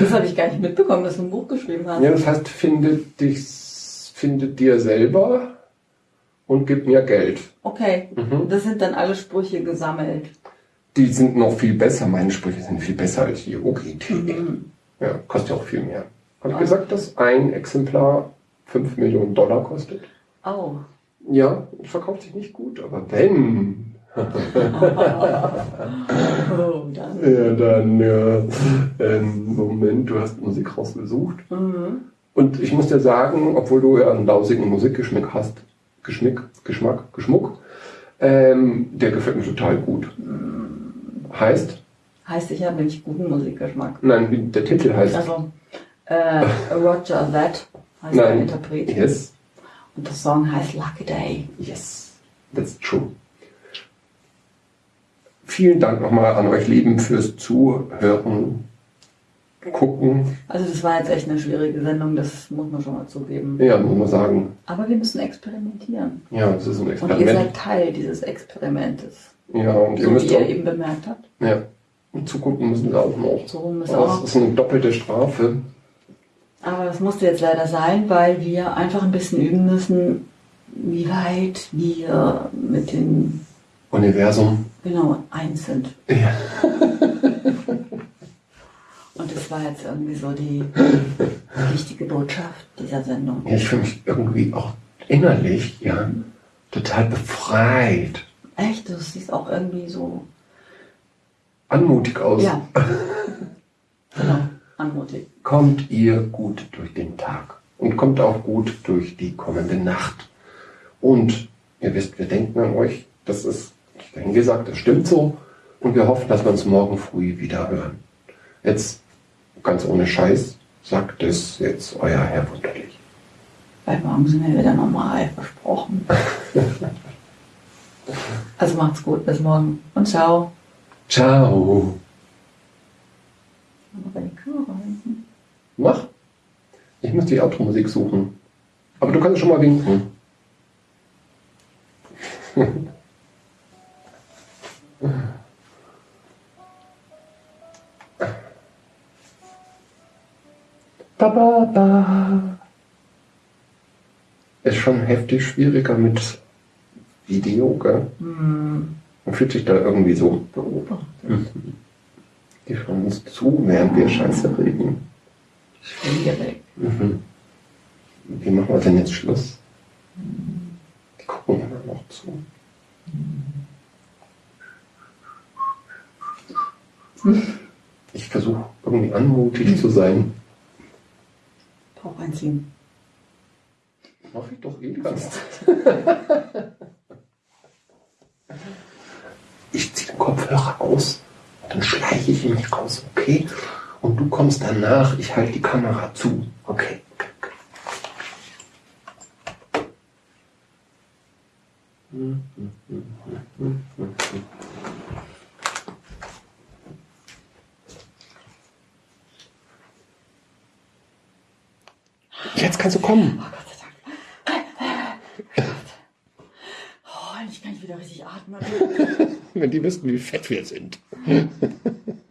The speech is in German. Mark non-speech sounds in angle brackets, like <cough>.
Das habe ich gar nicht mitbekommen, dass du ein Buch geschrieben hast. Ja, das heißt, finde dich, finde dir selber und gib mir Geld. Okay, Mhm. das sind dann alle Sprüche gesammelt. Die sind noch viel besser. Meine Sprüche sind viel besser als die Yogi-Tee. Mhm. Ja, kostet ja auch viel mehr. Habe ich gesagt, dass ein Exemplar 5 Millionen Dollar kostet? Oh. Ja, verkauft sich nicht gut, aber wenn. <laughs> <laughs> oh. Ja, dann, ja. Ähm, Moment, du hast Musik rausgesucht. Mhm. Und ich muss dir sagen, obwohl du ja einen lausigen Musikgeschmack hast, Geschmack, Geschmack, Geschmuck, ähm, der gefällt mir total gut. Heißt, Heißt, ich habe nicht guten Musikgeschmack. nein, der Titel heißt. Also, äh, Roger That heißt der nein, Interpret. yes, Und der Song heißt Lucky Day. yes, that's true. Vielen Dank nochmal an euch Lieben fürs Zuhören, gucken. Also das war jetzt echt eine schwierige Sendung, das muss man schon mal zugeben. Ja, muss man sagen. Aber wir müssen experimentieren. Ja, es ist ein Und ihr Experiment. seid Teil dieses Experimentes. Ja, und ihr So wie müsst ihr auch, eben bemerkt habt. ja, und zugucken müssen wir auch noch. So müssen Aber auch. es ist eine doppelte Strafe. Aber das musste jetzt leider sein, weil wir einfach ein bisschen üben müssen, wie weit wir mit dem Universum. Genau eins sind. Ja. <laughs> Und das war jetzt irgendwie so die wichtige Botschaft dieser Sendung. Ja, ich fühle mich irgendwie auch innerlich, ja, total befreit. Echt, du siehst auch irgendwie so, Anmutig aus. ja, <laughs> genau, anmutig. Kommt ihr gut durch den Tag und kommt auch gut durch die kommende Nacht. Und ihr wisst, wir denken an euch. Das ist, ich habe gesagt, das stimmt so. Und wir hoffen, dass wir uns morgen früh wieder hören. Jetzt, ganz ohne Scheiß, sagt es jetzt euer Herr Wunderlich. Weil morgen sind wir wieder normal, versprochen. <laughs> Also macht's gut, bis morgen und ciao. Ciao. Aber die. Mach. Ich muss die Outro-Musik suchen. Aber du kannst schon mal winken. Ba, ba, ba. Ist schon heftig schwieriger mit Video, gell? Hm, Man fühlt sich da irgendwie so. beobachtet. Die schauen uns zu, während wir Scheiße reden. Schwierig. Mhm. Wie machen wir denn jetzt Schluss? Die gucken immer noch zu. Ich versuche irgendwie anmutig zu sein. Bauch einziehen. Mach ich doch eh Zeit. <laughs> Ich ziehe den Kopfhörer aus dann schleiche ich mich raus, okay? Und du kommst danach, ich halte die Kamera zu, okay? Jetzt kannst du kommen. Oh Gott sei Dank. Oh, endlich kann ich wieder richtig atmen. <laughs> Wenn die wissen, wie fett wir sind. <laughs>